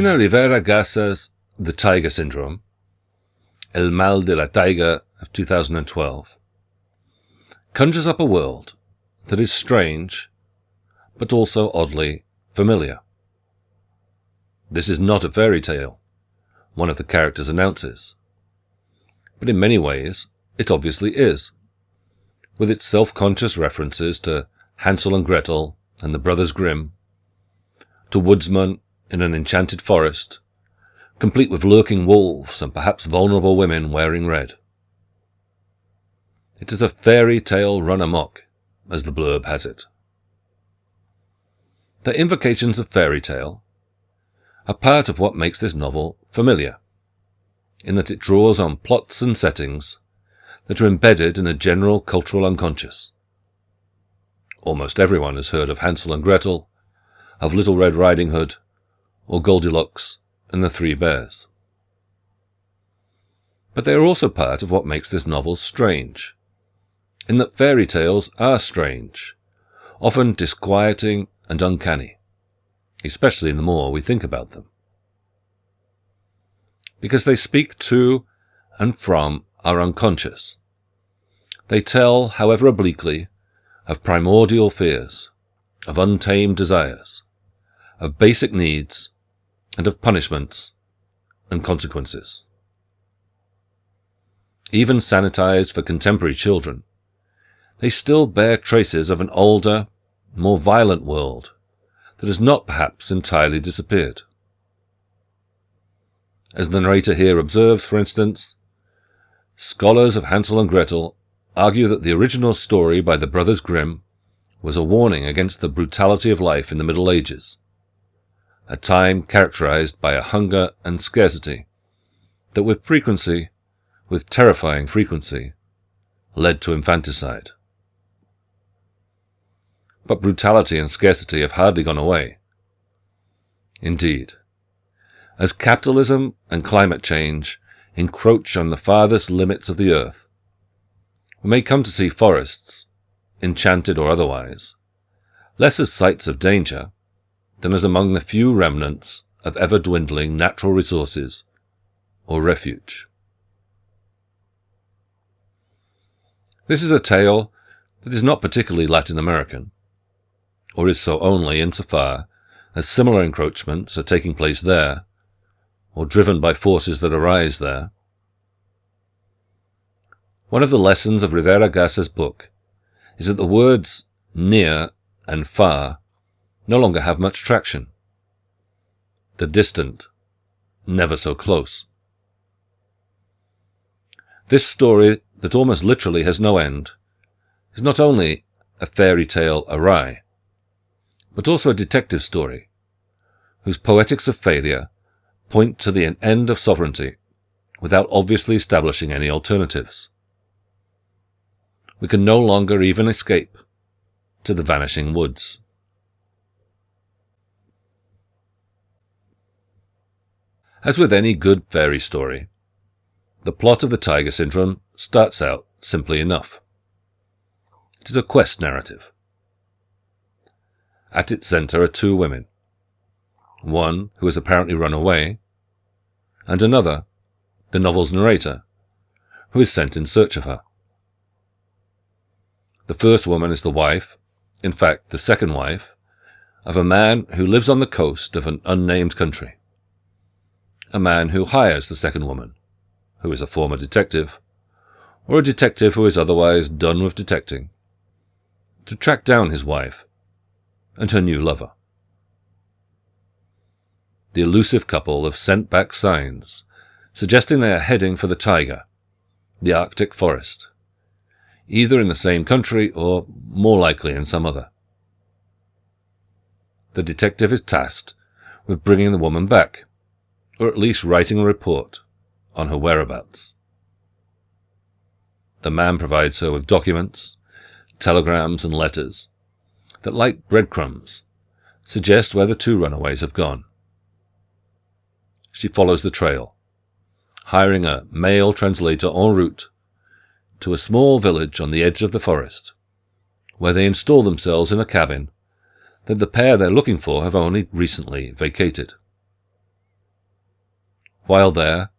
Cristina Rivera Garza's The Taiga Syndrome, El Mal de la Taiga of 2012, conjures up a world that is strange, but also oddly familiar. This is not a fairy tale, one of the characters announces. But in many ways, it obviously is, with its self-conscious references to Hansel and Gretel and the Brothers Grimm, to woodsmen in an enchanted forest, complete with lurking wolves and perhaps vulnerable women wearing red. It is a fairy tale run amok, as the blurb has it. The invocations of fairy tale are part of what makes this novel familiar, in that it draws on plots and settings that are embedded in a general cultural unconscious. Almost everyone has heard of Hansel and Gretel, of Little Red Riding Hood, or Goldilocks and the Three Bears. But they are also part of what makes this novel strange, in that fairy tales are strange, often disquieting and uncanny, especially in the more we think about them. Because they speak to and from our unconscious. They tell, however obliquely, of primordial fears, of untamed desires, of basic needs, and of punishments and consequences. Even sanitized for contemporary children, they still bear traces of an older, more violent world that has not perhaps entirely disappeared. As the narrator here observes, for instance, scholars of Hansel and Gretel argue that the original story by the Brothers Grimm was a warning against the brutality of life in the Middle Ages, a time characterized by a hunger and scarcity that with frequency, with terrifying frequency, led to infanticide. But brutality and scarcity have hardly gone away. Indeed, as capitalism and climate change encroach on the farthest limits of the earth, we may come to see forests, enchanted or otherwise, less as sites of danger than as among the few remnants of ever-dwindling natural resources or refuge. This is a tale that is not particularly Latin American, or is so only insofar as similar encroachments are taking place there, or driven by forces that arise there. One of the lessons of Rivera Garza's book is that the words near and far no longer have much traction. The distant, never so close. This story, that almost literally has no end, is not only a fairy tale awry, but also a detective story, whose poetics of failure point to the end of sovereignty without obviously establishing any alternatives. We can no longer even escape to the vanishing woods. As with any good fairy story, the plot of the Taiga Syndrome starts out simply enough. It is a quest narrative. At its center are two women. One who has apparently run away, and another, the novel's narrator, who is sent in search of her. The first woman is the wife, in fact, the second wife, of a man who lives on the coast of an unnamed country a man who hires the second woman, who is a former detective, or a detective who is otherwise done with detecting, to track down his wife and her new lover. The elusive couple have sent back signs suggesting they are heading for the taiga, the Arctic forest, either in the same country or, more likely, in some other. The detective is tasked with bringing the woman back, or at least writing a report on her whereabouts. The man provides her with documents, telegrams, and letters that, like breadcrumbs, suggest where the two runaways have gone. She follows the trail, hiring a male translator en route to a small village on the edge of the forest, where they install themselves in a cabin that the pair they're looking for have only recently vacated. While there,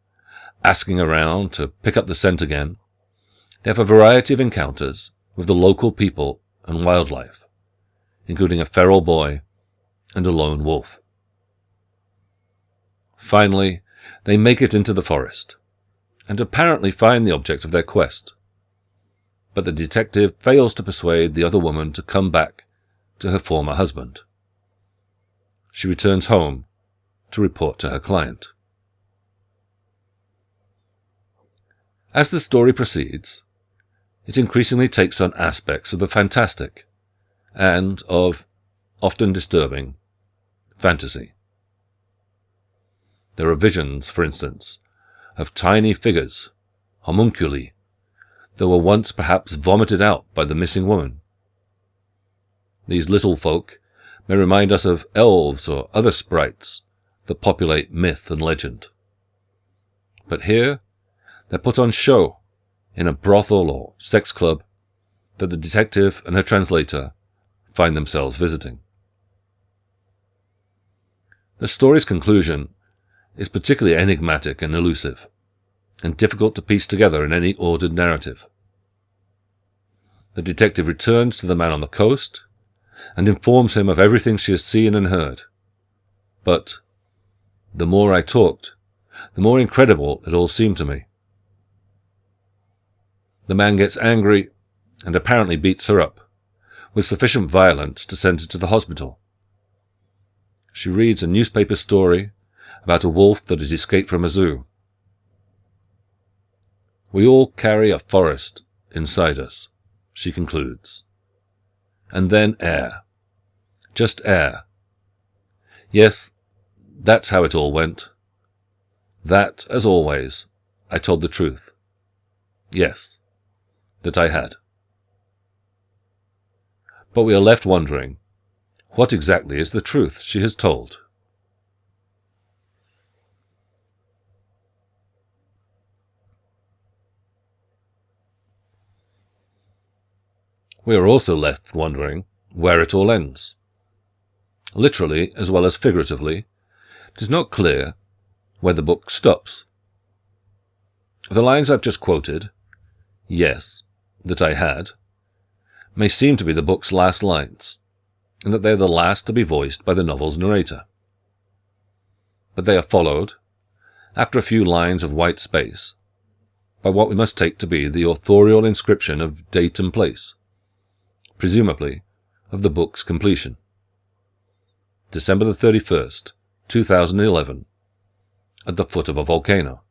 asking around to pick up the scent again, they have a variety of encounters with the local people and wildlife, including a feral boy and a lone wolf. Finally, they make it into the forest, and apparently find the object of their quest. But the detective fails to persuade the other woman to come back to her former husband. She returns home to report to her client. As the story proceeds, it increasingly takes on aspects of the fantastic and of, often disturbing, fantasy. There are visions, for instance, of tiny figures, homunculi, that were once perhaps vomited out by the missing woman. These little folk may remind us of elves or other sprites that populate myth and legend. But here, they're put on show in a brothel or sex club that the detective and her translator find themselves visiting. The story's conclusion is particularly enigmatic and elusive, and difficult to piece together in any ordered narrative. The detective returns to the man on the coast and informs him of everything she has seen and heard. But the more I talked, the more incredible it all seemed to me. The man gets angry and apparently beats her up, with sufficient violence to send her to the hospital. She reads a newspaper story about a wolf that has escaped from a zoo. We all carry a forest inside us, she concludes. And then air. Just air. Yes, that's how it all went. That, as always, I told the truth. Yes, that I had. But we are left wondering, what exactly is the truth she has told? We are also left wondering where it all ends. Literally, as well as figuratively, it is not clear where the book stops. The lines I've just quoted, yes, that I had, may seem to be the book's last lines, and that they are the last to be voiced by the novel's narrator. But they are followed, after a few lines of white space, by what we must take to be the authorial inscription of date and place, presumably of the book's completion. December the 31st, 2011, at the foot of a volcano.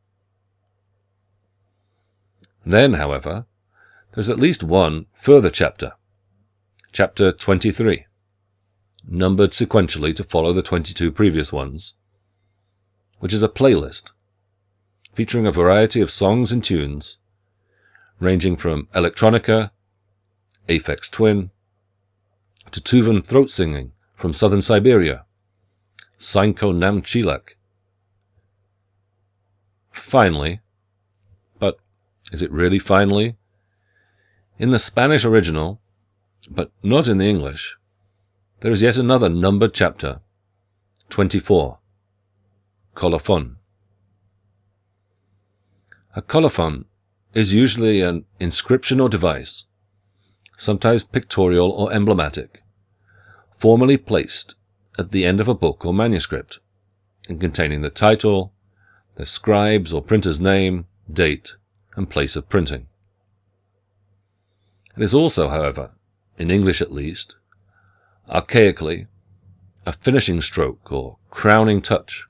Then, however, there's at least one further chapter, chapter 23, numbered sequentially to follow the 22 previous ones, which is a playlist featuring a variety of songs and tunes, ranging from electronica, Aphex Twin, to Tuvan throat singing from southern Siberia, Sainkho Namtchylak. Finally, but is it really finally? In the Spanish original, but not in the English, there is yet another numbered chapter, 24, colophon. A colophon is usually an inscription or device sometimes pictorial or emblematic, formally placed at the end of a book or manuscript, and containing the title, the scribe's or printer's name, date, and place of printing. It is also, however, in English at least, archaically, a finishing stroke or crowning touch.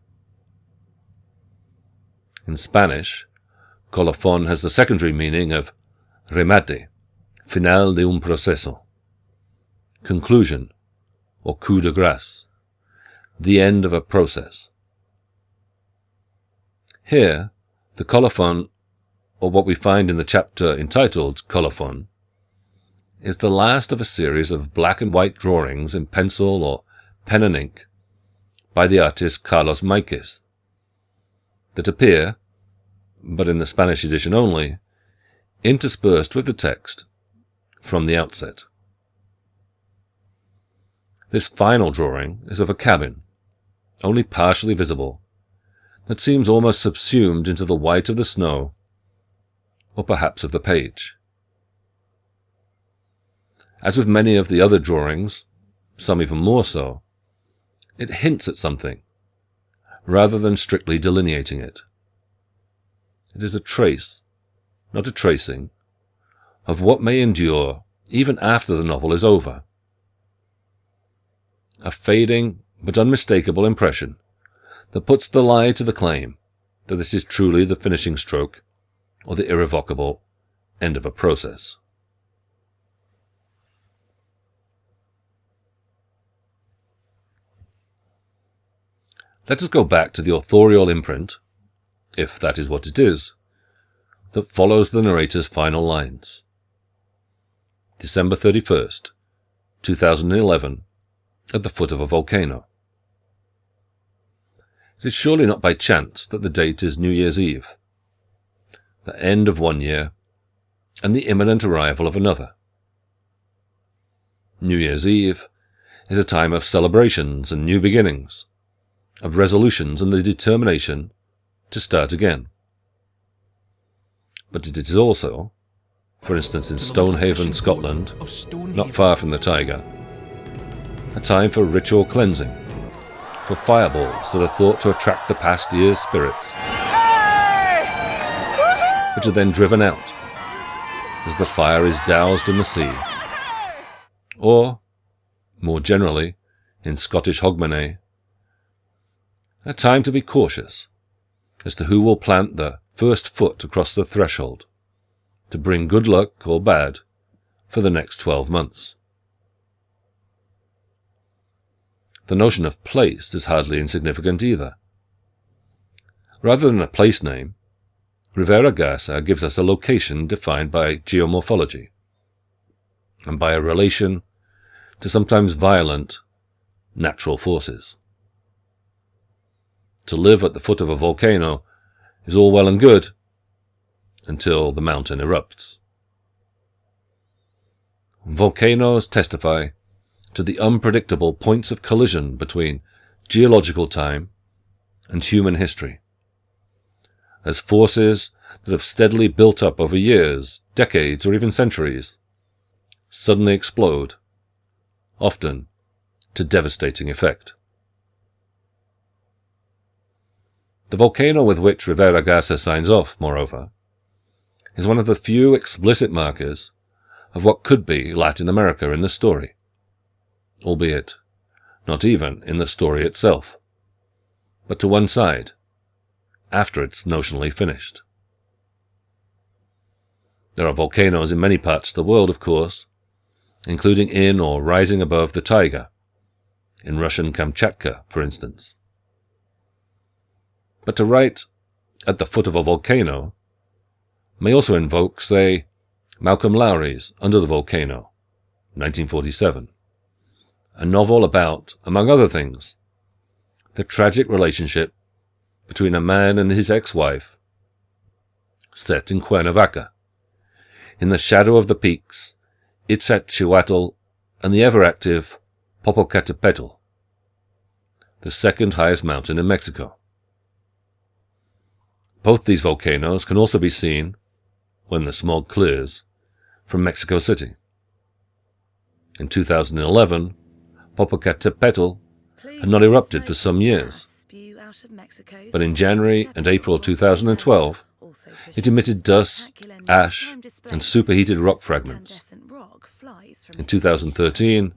In Spanish, colofon has the secondary meaning of remate, Final de un proceso. Conclusion, or coup de grace. The end of a process. Here, the colophon, or what we find in the chapter entitled Colophon, is the last of a series of black and white drawings in pencil or pen and ink by the artist Carlos Maiquez that appear, but in the Spanish edition only, interspersed with the text from the outset. This final drawing is of a cabin, only partially visible, that seems almost subsumed into the white of the snow, or perhaps of the page. As with many of the other drawings, some even more so, it hints at something, rather than strictly delineating it. It is a trace, not a tracing, of what may endure even after the novel is over. A fading but unmistakable impression that puts the lie to the claim that this is truly the finishing stroke or the irrevocable end of a process. Let us go back to the authorial imprint, if that is what it is, that follows the narrator's final lines. December 31st, 2011, at the foot of a volcano. It is surely not by chance that the date is New Year's Eve, the end of one year, and the imminent arrival of another. New Year's Eve is a time of celebrations and new beginnings, of resolutions and the determination to start again. But it is also, for instance in Stonehaven, Scotland, not far from the Taiga, a time for ritual cleansing, for fireballs that are thought to attract the past year's spirits, which are then driven out as the fire is doused in the sea. Or, more generally, in Scottish Hogmanay, a time to be cautious as to who will plant the first foot across the threshold to bring good luck or bad for the next 12 months. The notion of place is hardly insignificant either. Rather than a place name, Rivera Garza gives us a location defined by geomorphology and by a relation to sometimes violent natural forces. To live at the foot of a volcano is all well and good until the mountain erupts. Volcanoes testify to the unpredictable points of collision between geological time and human history. As forces that have steadily built up over years, decades, or even centuries suddenly explode, often to devastating effect. The volcano with which Rivera Garza signs off, moreover, is one of the few explicit markers of what could be Latin America in the story albeit not even in the story itself, but to one side, after it's notionally finished. There are volcanoes in many parts of the world, of course, including in or rising above the taiga, in Russian Kamchatka, for instance. But to write at the foot of a volcano may also invoke, say, Malcolm Lowry's Under the Volcano, 1947 a novel about, among other things, the tragic relationship between a man and his ex-wife, set in Cuernavaca, in the shadow of the peaks, Iztaccíhuatl and the ever-active Popocatépetl, the second highest mountain in Mexico. Both these volcanoes can also be seen, when the smog clears, from Mexico City. In 2011, Popocatépetl had not erupted for some years. But in January and April 2012, it emitted dust, ash, and superheated rock fragments. In 2013,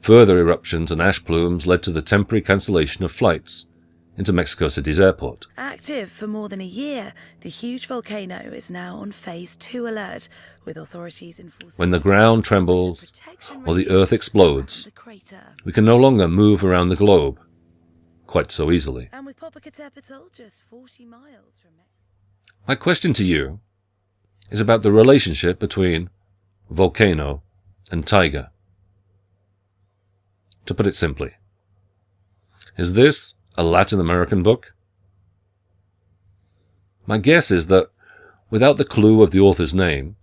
further eruptions and ash plumes led to the temporary cancellation of flights into Mexico City's airport. Active for more than a year, the huge volcano is now on phase 2 alert, with authorities enforcing When the ground trembles or the earth explodes, we can no longer move around the globe quite so easily. And with Popocatépetl just 40 miles from Mexico. My question to you is about the relationship between volcano and taiga. To put it simply, is this a Latin American book? My guess is that, without the clue of the author's name,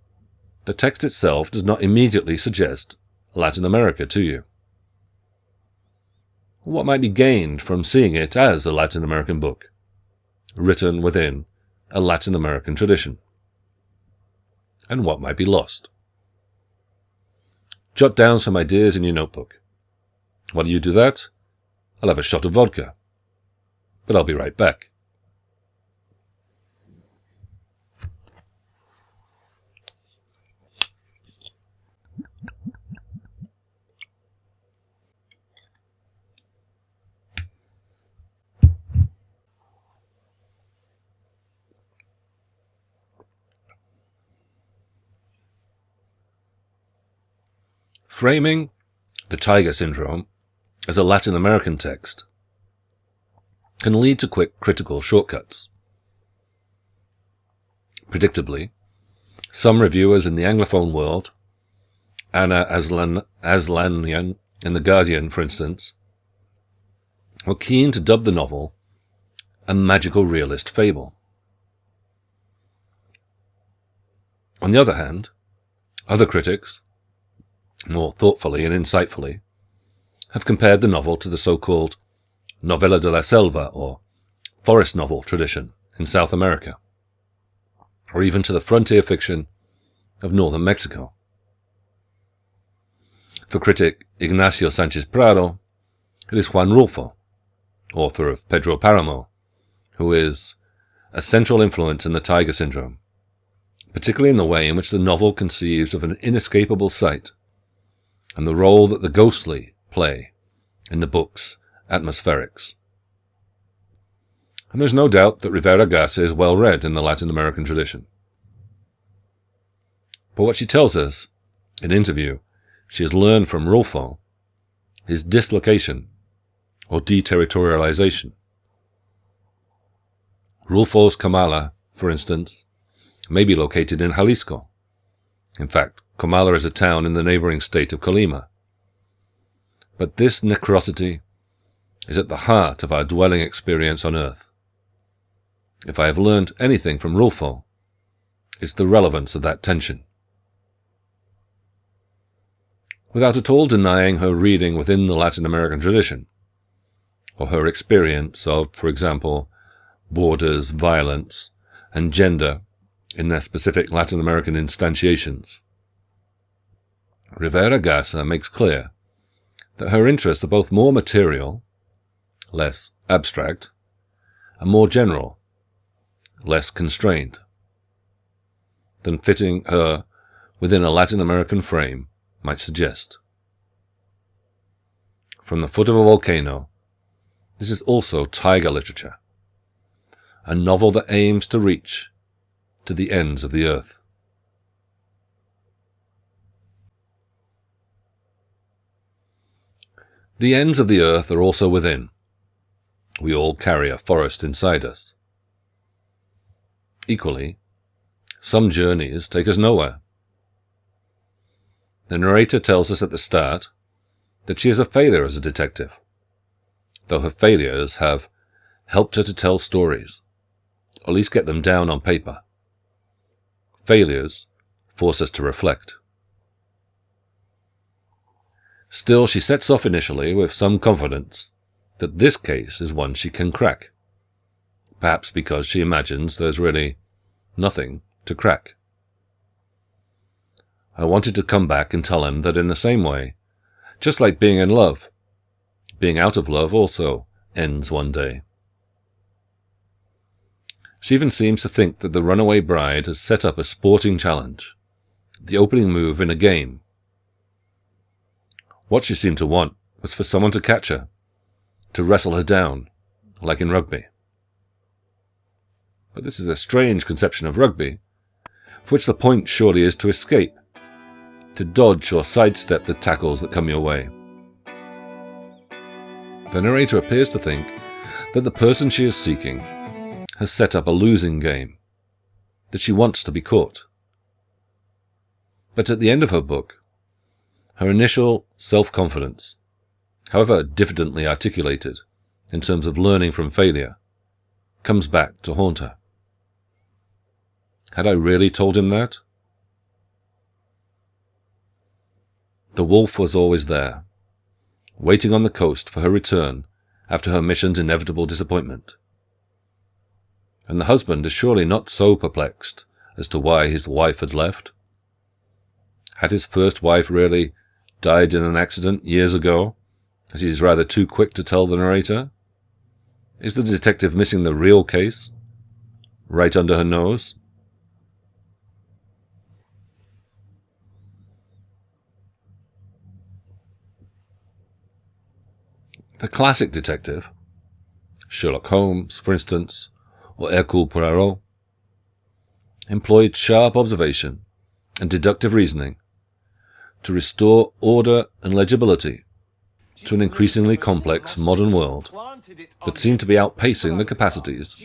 the text itself does not immediately suggest Latin America to you. What might be gained from seeing it as a Latin American book? written within a Latin American tradition? And what might be lost? Jot down some ideas in your notebook. While you do that, I'll have a shot of vodka. But I'll be right back. Framing the Taiga Syndrome as a Latin American text can lead to quick critical shortcuts. Predictably, some reviewers in the Anglophone world, Anna Aslan, Aslanian in The Guardian, for instance, were keen to dub the novel a magical realist fable. On the other hand, other critics, more thoughtfully and insightfully, have compared the novel to the so-called novela de la selva or forest novel tradition in South America, or even to the frontier fiction of northern Mexico. For critic Ignacio Sanchez Prado, it is Juan Rulfo, author of Pedro Paramo, who is a central influence in the Taiga Syndrome, particularly in the way in which the novel conceives of an inescapable sight and the role that the ghostly play in the book's atmospherics. And there's no doubt that Rivera Garza is well read in the Latin American tradition. But what she tells us in interview she has learned from Rulfo is dislocation or deterritorialization. Rulfo's Comala, for instance, may be located in Jalisco. In fact, Comala is a town in the neighboring state of Colima. But this necrosity is at the heart of our dwelling experience on earth. If I have learned anything from Rulfo, it's the relevance of that tension. Without at all denying her reading within the Latin American tradition, or her experience of, for example, borders, violence, and gender in their specific Latin American instantiations. Rivera Garza makes clear that her interests are both more material, less abstract, and more general, less constrained, than fitting her within a Latin American frame might suggest. From the foot of a volcano, this is also taiga literature, a novel that aims to reach to the ends of the earth. The ends of the earth are also within. We all carry a forest inside us. Equally, some journeys take us nowhere. The narrator tells us at the start that she is a failure as a detective, though her failures have helped her to tell stories, or at least get them down on paper. Failures force us to reflect. Still, she sets off initially with some confidence that this case is one she can crack. Perhaps because she imagines there's really nothing to crack. I wanted to come back and tell him that in the same way, just like being in love, being out of love also ends one day. She even seems to think that the runaway bride has set up a sporting challenge, the opening move in a game what she seemed to want was for someone to catch her, to wrestle her down, like in rugby. But this is a strange conception of rugby, for which the point surely is to escape, to dodge or sidestep the tackles that come your way. The narrator appears to think that the person she is seeking has set up a losing game, that she wants to be caught. But at the end of her book, her initial self-confidence, however diffidently articulated in terms of learning from failure, comes back to haunt her. Had I really told him that? The wolf was always there, waiting on the coast for her return after her mission's inevitable disappointment. and the husband is surely not so perplexed as to why his wife had left. Had his first wife really died in an accident years ago, as he's rather too quick to tell the narrator? Is the detective missing the real case? Right under her nose? The classic detective, Sherlock Holmes, for instance, or Hercule Poirot, employed sharp observation and deductive reasoning to restore order and legibility to an increasingly complex modern world that seemed to be outpacing the capacities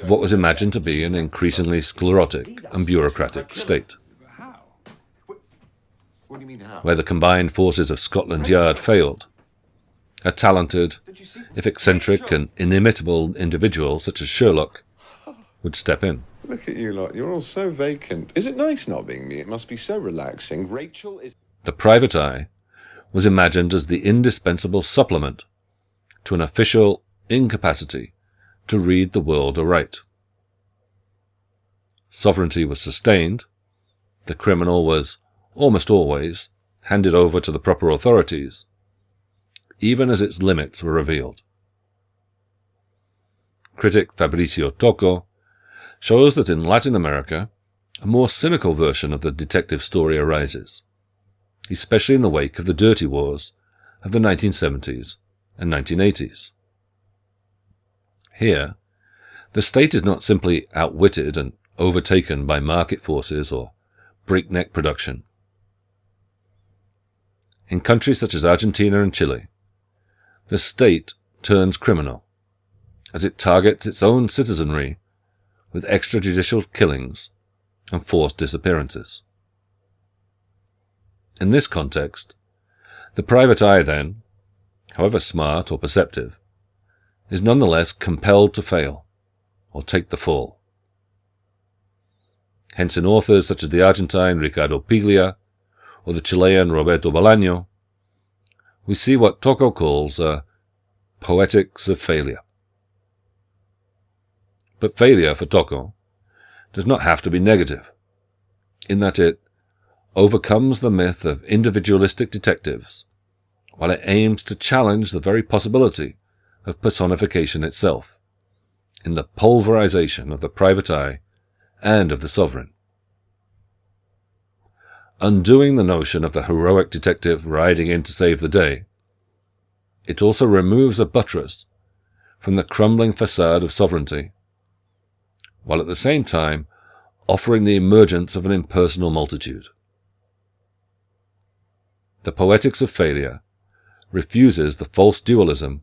of what was imagined to be an increasingly sclerotic and bureaucratic state. Where the combined forces of Scotland Yard failed, a talented, if eccentric and inimitable individual such as Sherlock would step in. Look at you lot. You're all so vacant. Is it nice not being me? It must be so relaxing. Rachel is. The private eye was imagined as the indispensable supplement to an official incapacity to read the world aright. Sovereignty was sustained. The criminal was almost always handed over to the proper authorities even as its limits were revealed. Critic Fabrizio Tocco shows that in Latin America, a more cynical version of the detective story arises, especially in the wake of the dirty wars of the 1970s and 1980s. Here, the state is not simply outwitted and overtaken by market forces or breakneck production. In countries such as Argentina and Chile, the state turns criminal, as it targets its own citizenry with extrajudicial killings and forced disappearances. In this context, the private eye then, however smart or perceptive, is nonetheless compelled to fail or take the fall. Hence in authors such as the Argentine Ricardo Piglia or the Chilean Roberto Bolaño, we see what Tocco calls a poetics of failure. But failure for Tocco does not have to be negative, in that it overcomes the myth of individualistic detectives, while it aims to challenge the very possibility of personification itself, in the pulverization of the private eye and of the sovereign. Undoing the notion of the heroic detective riding in to save the day, it also removes a buttress from the crumbling facade of sovereignty, while at the same time offering the emergence of an impersonal multitude. The Poetics of Failure refuses the false dualism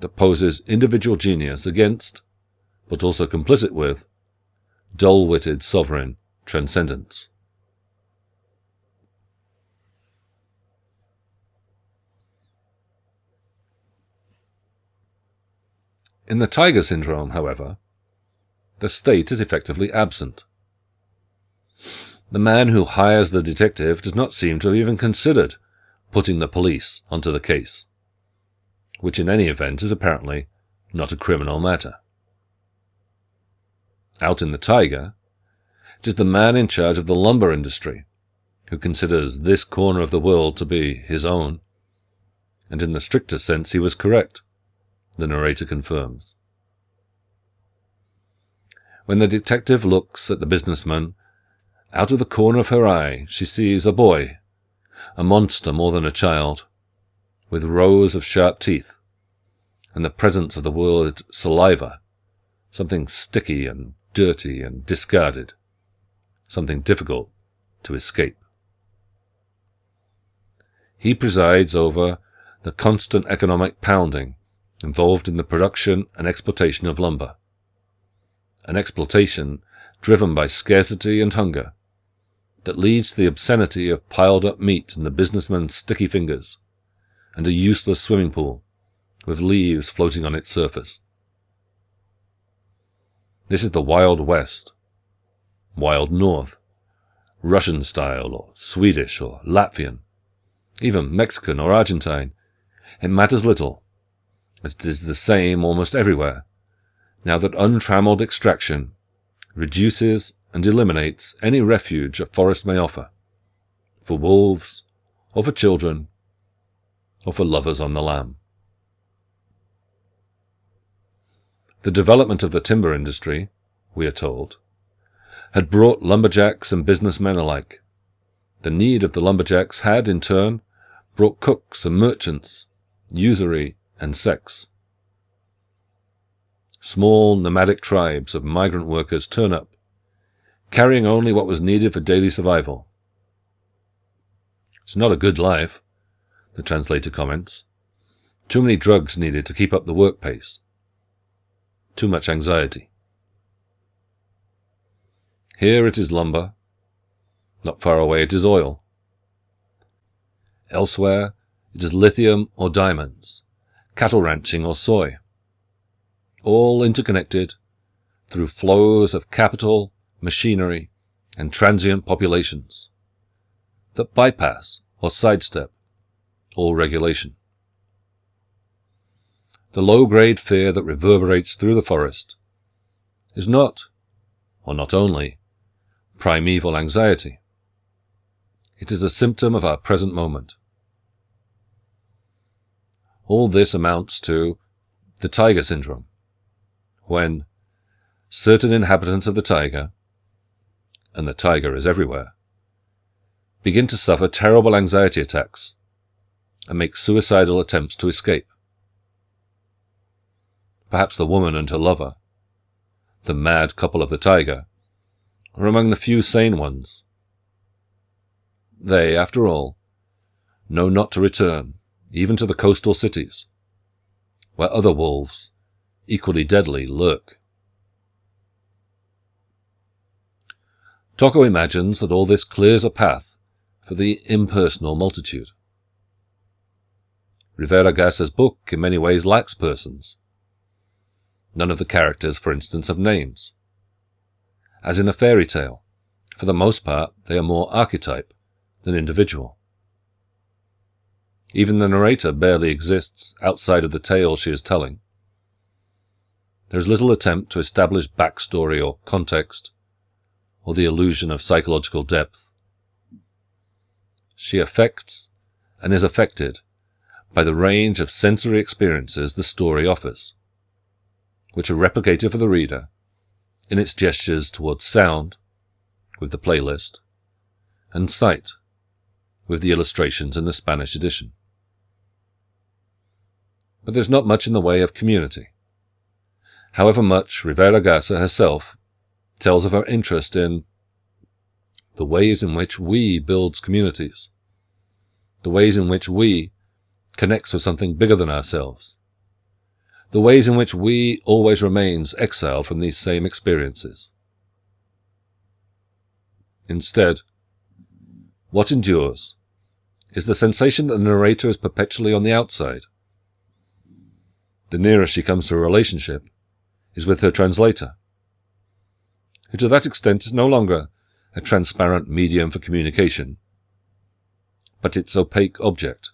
that poses individual genius against, but also complicit with, dull-witted sovereign transcendence. In the taiga syndrome, however, the state is effectively absent. The man who hires the detective does not seem to have even considered putting the police onto the case, which in any event is apparently not a criminal matter. Out in the taiga, it is the man in charge of the lumber industry who considers this corner of the world to be his own, and in the stricter sense he was correct the narrator confirms. When the detective looks at the businessman, out of the corner of her eye she sees a boy, a monster more than a child, with rows of sharp teeth, and the presence of the word saliva, something sticky and dirty and discarded, something difficult to escape. He presides over the constant economic pounding involved in the production and exploitation of lumber. An exploitation driven by scarcity and hunger that leads to the obscenity of piled up meat in the businessman's sticky fingers and a useless swimming pool with leaves floating on its surface. This is the Wild West, Wild North, Russian style or Swedish or Latvian, even Mexican or Argentine. It matters little it is the same almost everywhere, now that untrammeled extraction reduces and eliminates any refuge a forest may offer, for wolves, or for children, or for lovers on the lam. The development of the timber industry, we are told, had brought lumberjacks and businessmen alike. The need of the lumberjacks had, in turn, brought cooks and merchants, usury and sex. Small nomadic tribes of migrant workers turn up, carrying only what was needed for daily survival. It's not a good life, the translator comments. Too many drugs needed to keep up the work pace. Too much anxiety. Here it is lumber. Not far away it is oil. Elsewhere it is lithium or diamonds, cattle ranching or soy. All interconnected through flows of capital, machinery, and transient populations that bypass or sidestep all regulation. The low-grade fear that reverberates through the forest is not, or not only, primeval anxiety. It is a symptom of our present moment. All this amounts to the taiga syndrome, when certain inhabitants of the taiga, and the taiga is everywhere, begin to suffer terrible anxiety attacks and make suicidal attempts to escape. Perhaps the woman and her lover, the mad couple of the taiga, are among the few sane ones. They, after all, know not to return, even to the coastal cities, where other wolves, equally deadly, lurk. Tocco imagines that all this clears a path for the impersonal multitude. Rivera Garza's book in many ways lacks persons. None of the characters, for instance, have names. As in a fairy tale, for the most part, they are more archetype than individual. Even the narrator barely exists outside of the tale she is telling. There is little attempt to establish backstory or context, or the illusion of psychological depth. She affects and is affected by the range of sensory experiences the story offers, which are replicated for the reader in its gestures towards sound, with the playlist, and sight, with the illustrations in the Spanish edition. But there's not much in the way of community. However much Rivera Garza herself tells of her interest in the ways in which we builds communities, the ways in which we connects with something bigger than ourselves, the ways in which we always remains exiled from these same experiences. Instead, what endures is the sensation that the narrator is perpetually on the outside. The nearest she comes to a relationship is with her translator, who to that extent is no longer a transparent medium for communication, but its opaque object.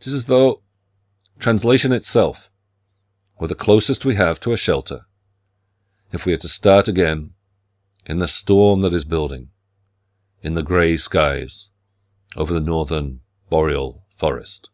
It is as though translation itself were the closest we have to a shelter if we are to start again in the storm that is building in the grey skies over the northern boreal forest.